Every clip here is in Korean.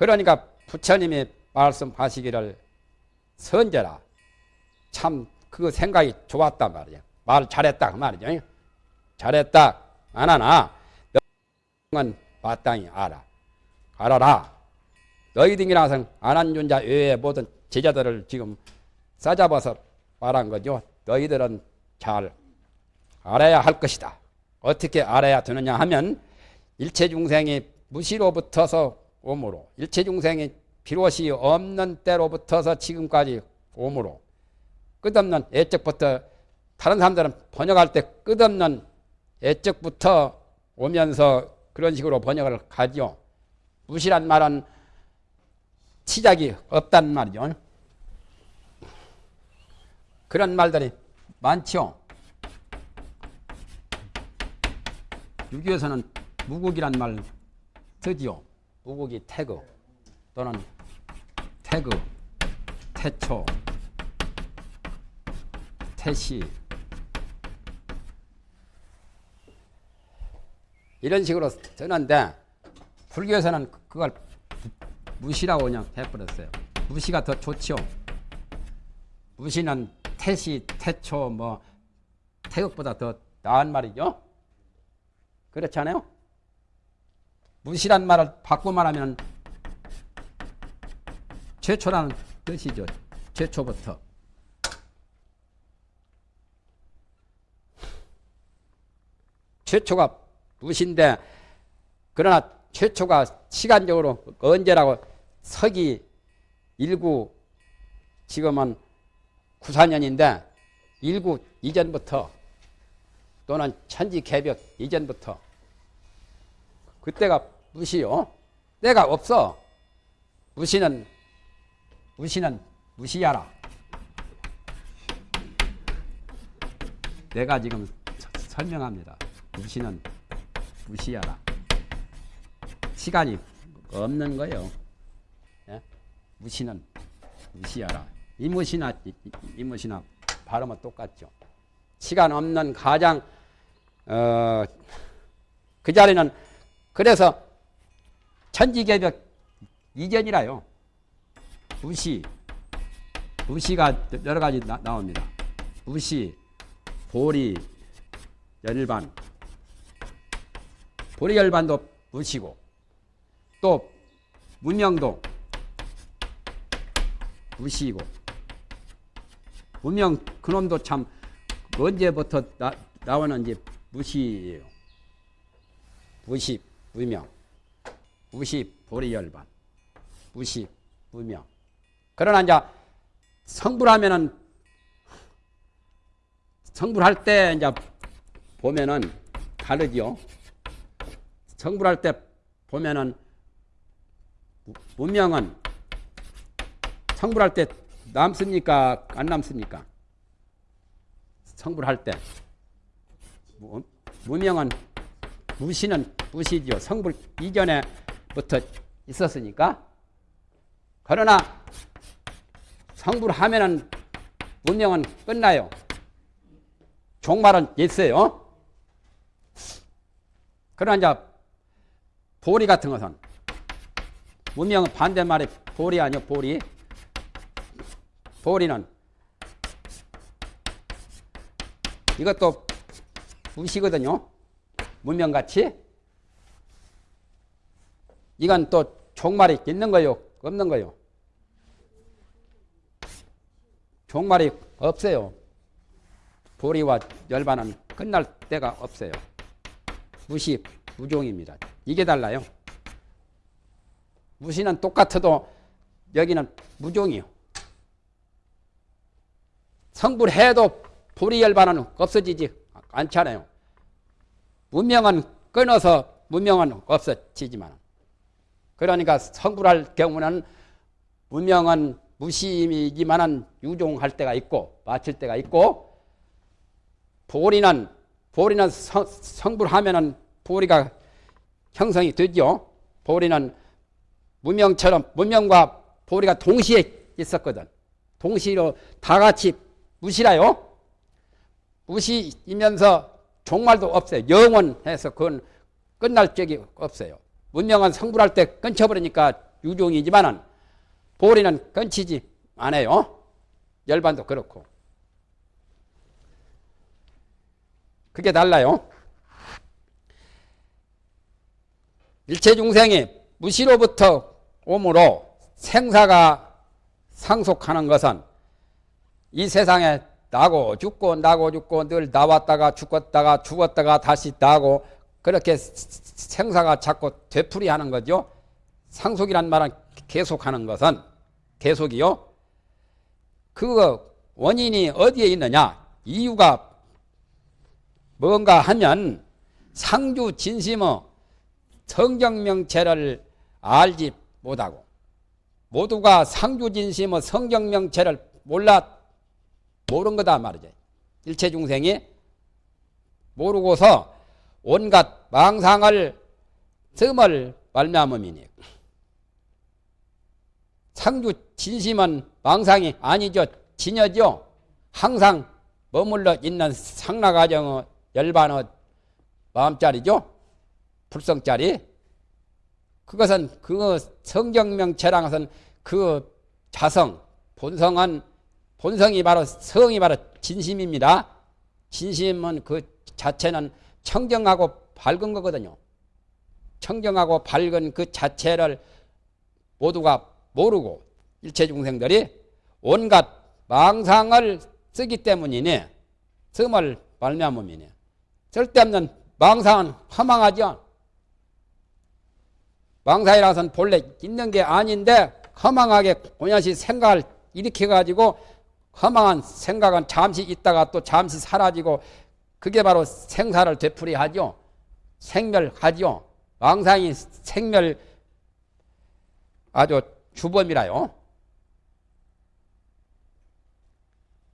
그러니까 부처님이 말씀하시기를 선제라. 참 그 생각이 좋았단 말이야. 말 잘했다 그 말이죠. 잘했다 안 하나 너는 마땅히 알아. 알아라. 너희 등이라서 안한존자 외의 모든 제자들을 지금 싸잡아서 말한 거죠. 너희들은 잘 알아야 할 것이다. 어떻게 알아야 되느냐 하면 일체 중생이 무시로부터서 오므로 일체 중생이 비롯이 없는 때로부터서 지금까지 오므로 끝없는 애적부터 다른 사람들은 번역할 때 끝없는 애적부터 오면서 그런 식으로 번역을 하죠. 무시란 말은 시작이 없단 말이죠. 그런 말들이 많죠. 유교에서는 무국이란 말 쓰지요. 무국이 태그 또는 태그, 태초, 태시 이런 식으로 쓰는데 불교에서는 그걸 무시라고 그냥 해버렸어요. 무시가 더 좋죠. 무시는 태시, 태초, 뭐 태극보다 더 나은 말이죠. 그렇지 않아요? 무시란 말을 바꿔 말하면 최초라는 뜻이죠. 최초부터. 최초가 무신데 그러나 최초가 시간적으로 언제라고 서기 19 지금은 94년인데 19 이전부터 또는 천지 개벽 이전부터 그때가 무시요. 때가 없어. 무시는 무시는 무시하라. 내가 지금 설명합니다. 무시는 무시하라. 시간이 없는 거예요. 예? 무시는 무시하라. 이 무시나 이무시나 발음은 똑같죠. 시간 없는 가장 어, 그 자리는 그래서 천지개벽 이전이라요. 무시 무시가 여러 가지 나, 나옵니다. 무시 보리 열반 보리 열반도 무시고 또 문명도 무시고 문명 그놈도 참 언제부터 나, 나오는지 무시예요. 무시 무명 무시 보리열반 무시 무명 그러나 이제 성불하면은 성불할 때 이제 보면은 다르죠. 성불할 때 보면은 문명은 성불할 때 남습니까? 안 남습니까? 성불할 때 무명은 무시는 무시죠. 성불 이전에부터 있었으니까. 그러나 성불하면은 문명은 끝나요. 종말은 있어요. 그러나 이제 보리 같은 것은 문명은 반대말에 보리 아니요 보리. 보리는 이것도 무시거든요. 문명같이. 이건 또 종말이 있는 거요? 없는 거요? 종말이 없어요. 보리와 열반은 끝날 때가 없어요. 무시, 무종입니다. 이게 달라요. 무시는 똑같아도 여기는 무종이요. 성불해도 보리 열반은 없어지지 않잖아요. 문명은 끊어서 문명은 없어지지만 그러니까 성불할 경우는 문명은 무심이지만은 유종할 때가 있고 마칠 때가 있고 보리는 보리는 성, 성불하면은 보리가 형성이 되죠. 보리는 문명처럼 문명과 보리가 동시에 있었거든. 동시로 다 같이 무시라요. 무시이면서 종말도 없어요. 영원해서 그건 끝날 적이 없어요. 문명은 성불할 때 끊쳐버리니까 유종이지만은 보리는 끊치지 않아요. 열반도 그렇고. 그게 달라요. 일체 중생이 무시로부터 오므로 생사가 상속하는 것은 이 세상에 나고 죽고 나고 죽고 늘 나왔다가 죽었다가 죽었다가 다시 나고 그렇게 생사가 자꾸 되풀이하는 거죠. 상속이란 말은 계속하는 것은 계속이요. 그 원인이 어디에 있느냐? 이유가 뭔가 하면 상주 진심의 성경명체를 알지 못하고 모두가 상주 진심의 성경명체를 몰라 모른 거다 말이죠. 일체 중생이 모르고서 온갖 망상을 씀을 말미암음이니 상주 진심은 망상이 아니죠. 진여죠. 항상 머물러 있는 상나가정의 열반의 마음자리죠. 불성자리. 그것은 그 성경명체랑 것은 그 자성, 본성은 본성이 바로 성이 바로 진심입니다. 진심은 그 자체는 청정하고 밝은 거거든요. 청정하고 밝은 그 자체를 모두가 모르고 일체 중생들이 온갖 망상을 쓰기 때문이니 성을 말미암음이니 쓸데없는 망상은 허망하죠. 망상이라서는 본래 있는 게 아닌데 허망하게 고냐시 생각을 일으켜 가지고 허망한 생각은 잠시 있다가 또 잠시 사라지고 그게 바로 생사를 되풀이하죠. 생멸하죠. 망상이 생멸 아주 주범이라요.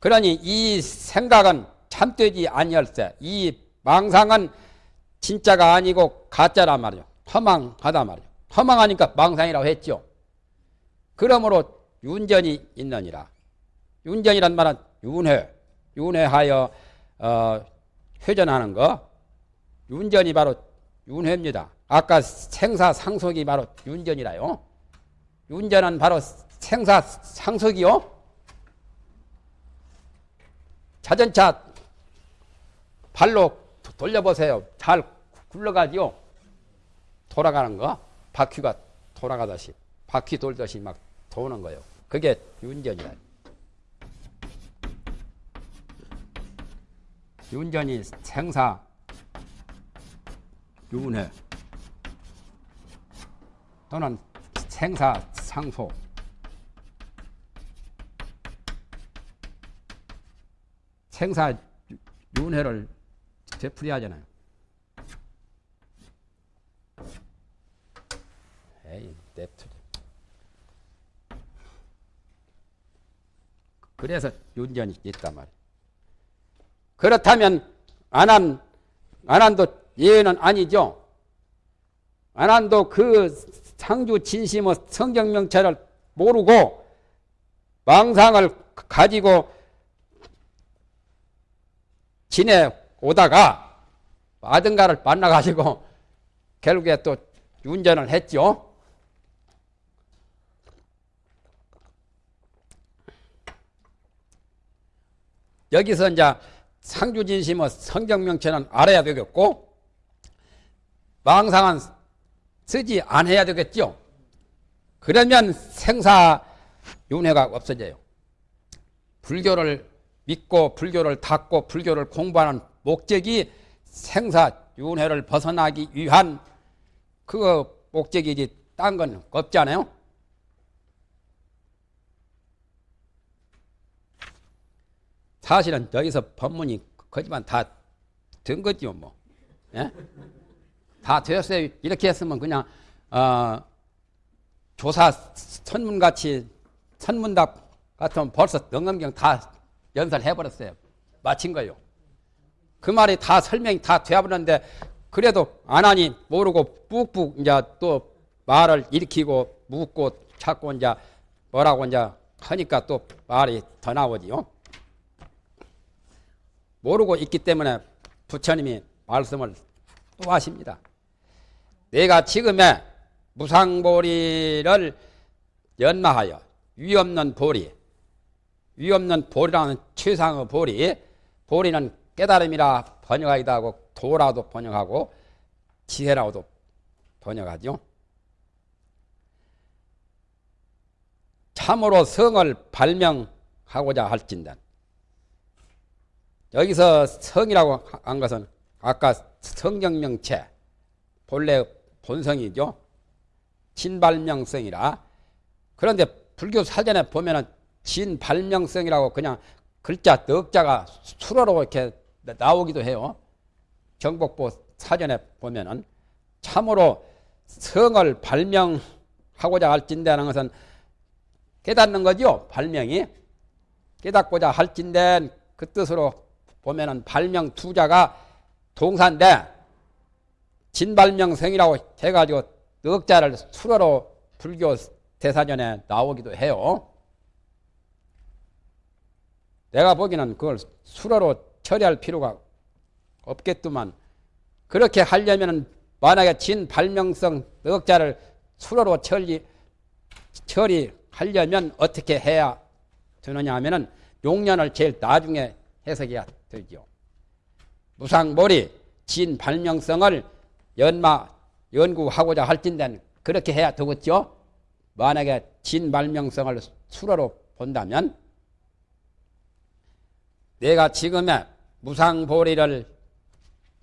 그러니 이 생각은 참되지 아니할세. 이 망상은 진짜가 아니고 가짜란 말이요. 허망하다 말이요. 허망하니까 망상이라고 했죠. 그러므로 윤전이 있느니라. 윤전이란 말은 윤회, 윤회하여 어, 회전하는 거. 윤전이 바로 윤회입니다. 아까 생사 상속이 바로 윤전이라요. 윤전은 바로 생사 상속이요. 자전차 발로 돌려보세요. 잘 굴러가지요. 돌아가는 거. 바퀴가 돌아가듯이. 바퀴 돌듯이 막 도는 거예요. 그게 윤전이라. 윤전이 생사, 윤회 또는 생사, 상소 생사 윤회를 되풀이하잖아요. 에이, 냅투. 그래서 윤전이 있단 말이에요. 그렇다면 안한 안한도 예는 아니죠. 안한도 그 상주 진심의 성경명체를 모르고 망상을 가지고 지내 오다가 아든가를 만나가지고 결국에 또 운전을 했죠. 여기서 이제 상주진심의 성경명체는 알아야 되겠고 망상은 쓰지 않아야 되겠죠. 그러면 생사윤회가 없어져요. 불교를 믿고 불교를 닫고 불교를 공부하는 목적이 생사윤회를 벗어나기 위한 그 목적이지 딴 건 없잖아요. 사실은 여기서 법문이 거지만 다된 거지요, 뭐. 예? 다 되었어요. 이렇게 했으면 그냥, 어, 조사 선문같이, 선문답 같으면 벌써 능엄경 다 연설해버렸어요. 마친 거요. 그 말이 다 설명이 다 되어버렸는데, 그래도 안 하니 모르고 뿍뿍 이제 또 말을 일으키고 묻고 찾고 이제 뭐라고 이제 하니까 또 말이 더 나오지요. 모르고 있기 때문에 부처님이 말씀을 또 하십니다. 내가 지금에 무상보리를 연마하여 위없는 보리, 위없는 보리라는 최상의 보리, 보리는 깨달음이라 번역하기도 하고 도라도 번역하고 지혜라고도 번역하죠. 참으로 성을 발명하고자 할진단 여기서 성이라고 한 것은 아까 성경명체 본래 본성이죠. 진발명성이라 그런데 불교 사전에 보면은 진발명성이라고 그냥 글자 넉자가 수로로 이렇게 나오기도 해요. 정복보 사전에 보면은 참으로 성을 발명하고자 할진대는 것은 깨닫는 거죠. 발명이 깨닫고자 할진대 그 뜻으로 보면은 발명 투자가 동사인데 진발명성이라고 해가지고 넉자를 수로로 불교 대사전에 나오기도 해요. 내가 보기에는 그걸 수로로 처리할 필요가 없겠더만 그렇게 하려면 만약에 진발명성 넉자를 수로로 처리, 처리하려면 어떻게 해야 되느냐 하면은 용년을 제일 나중에 해석해야 되죠. 무상몰이 진 발명성을 연마 연구하고자 할진된 그렇게 해야 되겠죠. 만약에 진 발명성을 수로로 본다면 내가 지금의 무상보리를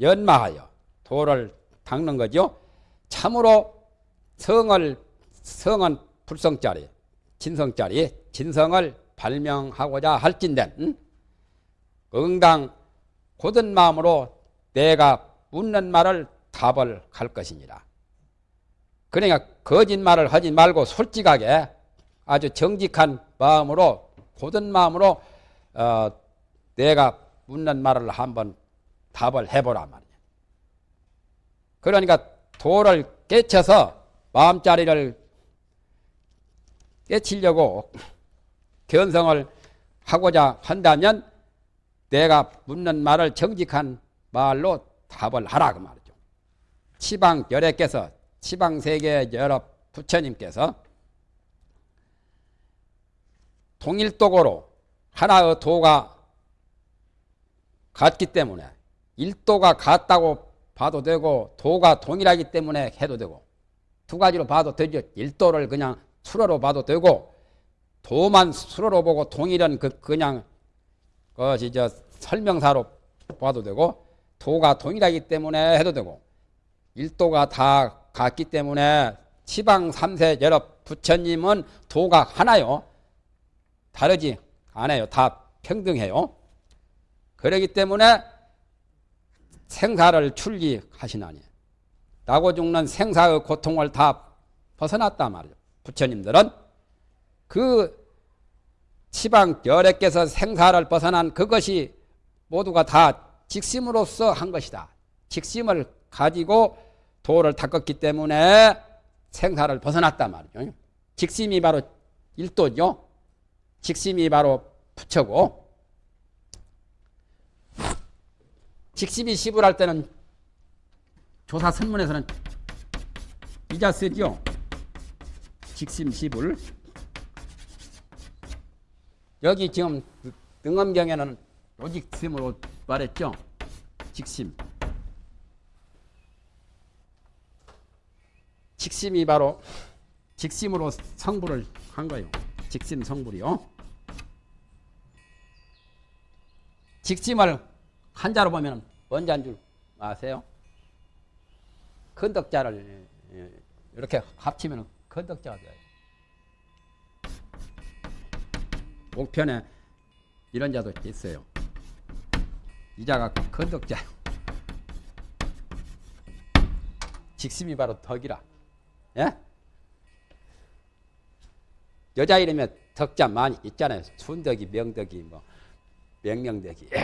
연마하여 도를 닦는 거죠. 참으로 성을 성은 불성짜리, 진성짜리, 진성을 발명하고자 할진된 응? 응당 고든 마음으로 내가 묻는 말을 답을 할 것이니라. 그러니까 거짓말을 하지 말고 솔직하게 아주 정직한 마음으로 고든 마음으로 어, 내가 묻는 말을 한번 답을 해보라 말이야. 그러니까 도를 깨쳐서 마음자리를 깨치려고 견성을 하고자 한다면 내가 묻는 말을 정직한 말로 답을 하라 그 말이죠. 치방 열애께서 치방 세계 여러 부처님께서 동일독으로 하나의 도가 같기 때문에 일도가 같다고 봐도 되고 도가 동일하기 때문에 해도 되고 두 가지로 봐도 되죠. 일도를 그냥 수로로 봐도 되고 도만 수로로 보고 동일은 그 그냥 그것이 저 설명사로 봐도 되고 도가 동일하기 때문에 해도 되고 일도가 다 같기 때문에 지방 3세 여러 부처님은 도가 하나요. 다르지 않아요. 다 평등해요. 그러기 때문에 생사를 출리하시나니 나고 죽는 생사의 고통을 다 벗어났단 말이죠. 부처님들은 그 지방 열애께서 생사를 벗어난 그것이 모두가 다 직심으로서 한 것이다. 직심을 가지고 도를 닦았기 때문에 생사를 벗어났단 말이죠. 직심이 바로 일도죠. 직심이 바로 부처고 직심이 시불 할 때는 조사 선문에서는 이자 쓰죠. 직심 시불. 여기 지금 등엄경에는 로직심으로 말했죠. 직심. 직심이 바로 직심으로 성불을 한 거예요. 직심 성불이요. 직심을 한자로 보면 뭔지 한줄 아세요? 건덕자를 이렇게 합치면 건덕자가 돼요. 목편에 이런 자도 있어요. 이 자가 건덕자요. 직심이 바로 덕이라. 예? 여자 이름에 덕자 많이 있잖아요. 순덕이, 명덕이, 뭐 명명덕이.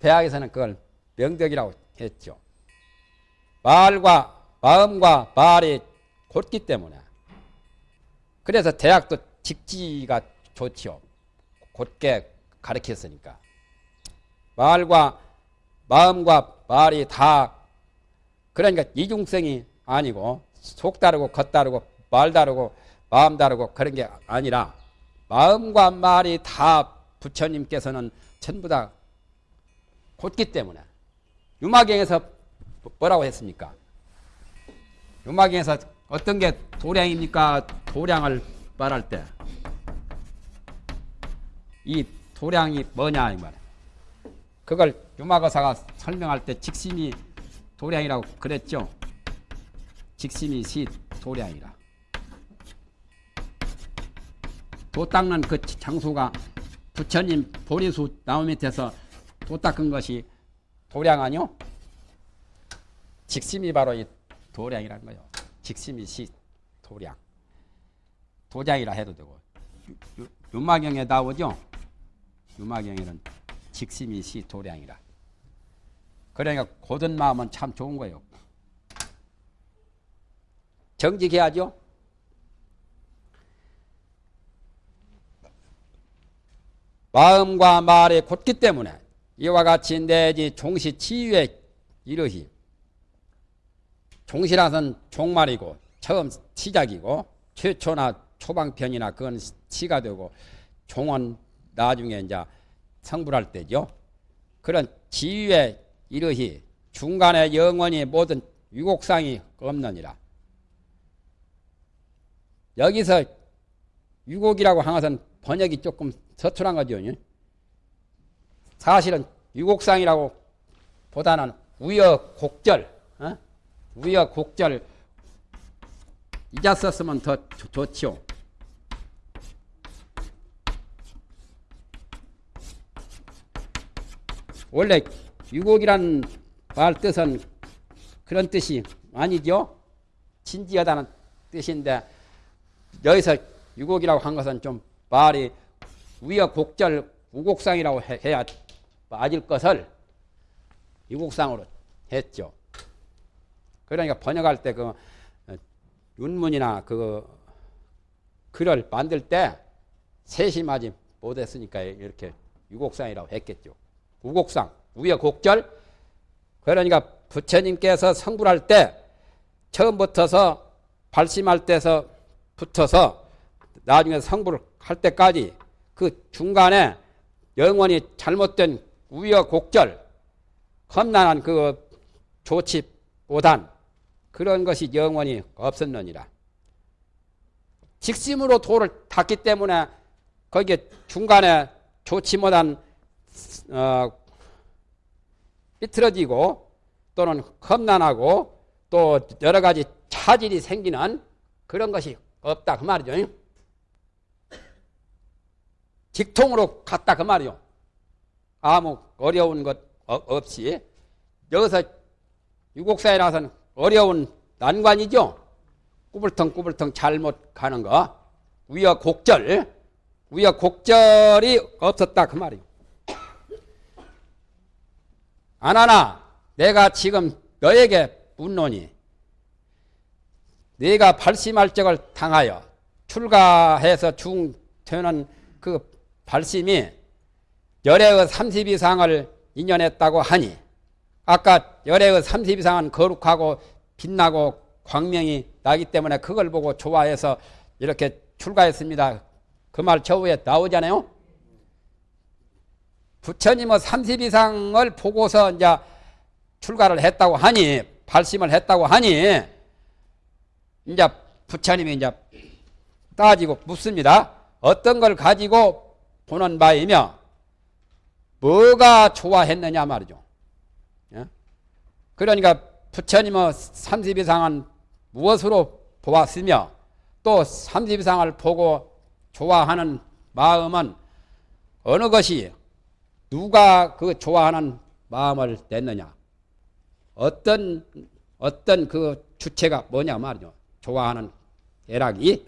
대학에서는 그걸 명덕이라고 했죠. 말과 마음과 말이 곧기 때문에 그래서 대학도 직지가 좋지요. 곧게 가르쳤으니까. 말과 마음과 말이 다 그러니까 이중성이 아니고 속 다르고 겉 다르고 말 다르고 마음 다르고 그런 게 아니라 마음과 말이 다 부처님께서는 전부 다 곧기 때문에 유마경에서 뭐라고 했습니까? 유마경에서 어떤 게 도량입니까? 도량을 말할 때 이 도량이 뭐냐 이 말이야. 그걸 유마거사가 설명할 때 직심이 도량이라고 그랬죠. 직심이 시 도량이라. 도 닦는 그 장수가 부처님 보리수 나무 밑에서 도 닦은 것이 도량 아니요? 직심이 바로 이 도량이라는 거예요. 직심이 시 도량. 도장이라 해도 되고 유마경에 나오죠. 유마경에는 직심이 시 도량이라. 그러니까 고든 마음은 참 좋은 거예요. 정직해야죠. 마음과 말이 곧기 때문에 이와 같이 내지 종시 치유에 이르히 종시라선 종말이고 처음 시작이고 최초나 초방편이나 그건 시가 되고 종은 나중에 이제 성불할 때죠. 그런 지위에 이르히 중간에 영원히 모든 유곡상이 없느니라. 여기서 유곡이라고 한 것은 번역이 조금 서툴한 거죠. 사실은 유곡상이라고 보다는 우여곡절, 어? 우여곡절 썼으면 더 좋지요. 원래 유곡이란 말 뜻은 그런 뜻이 아니죠. 진지하다는 뜻인데 여기서 유곡이라고 한 것은 좀 말이 우여곡절 우곡상이라고 해야 맞을 것을 유곡상으로 했죠. 그러니까 번역할 때 그 윤문이나 그 글을 만들 때 세심하지 못했으니까 이렇게 유곡상이라고 했겠죠. 우곡상, 우여곡절. 그러니까 부처님께서 성불할 때 처음부터서 발심할 때서 붙어서 나중에 성불을 할 때까지 그 중간에 영원히 잘못된 우여곡절, 험난한 그 못한 그런 것이 영원히 없었느니라. 직심으로 도를 탔기 때문에 거기에 중간에 좋지 못한 어, 삐뚤어지고 또는 험난하고 또 여러 가지 차질이 생기는 그런 것이 없다 그 말이죠. 직통으로 갔다 그 말이요. 아무 어려운 것 없이 여기서 유곡사에 나서는 어려운 난관이죠. 꾸불텅꾸불텅 잘못 가는 거. 우여곡절. 우여곡절이 없었다 그 말이요. 아나나 내가 지금 너에게 묻노니 네가 발심할 적을 당하여 출가해서 중되는 그 발심이 열애의 30 이상을 인연했다고 하니 아까 열애의 30 이상은 거룩하고 빛나고 광명이 나기 때문에 그걸 보고 좋아해서 이렇게 출가했습니다. 그 말 저후에 나오잖아요. 부처님은 30 이상을 보고서 이제 출가를 했다고 하니 발심을 했다고 하니 이제 부처님이 이제 따지고 묻습니다. 어떤 걸 가지고 보는 바이며 뭐가 좋아했느냐 말이죠. 예? 그러니까 부처님은 30 이상은 무엇으로 보았으며 또 30 이상을 보고 좋아하는 마음은 어느 것이 누가 그 좋아하는 마음을 냈느냐? 어떤 어떤 그 주체가 뭐냐 말이죠. 좋아하는 애락이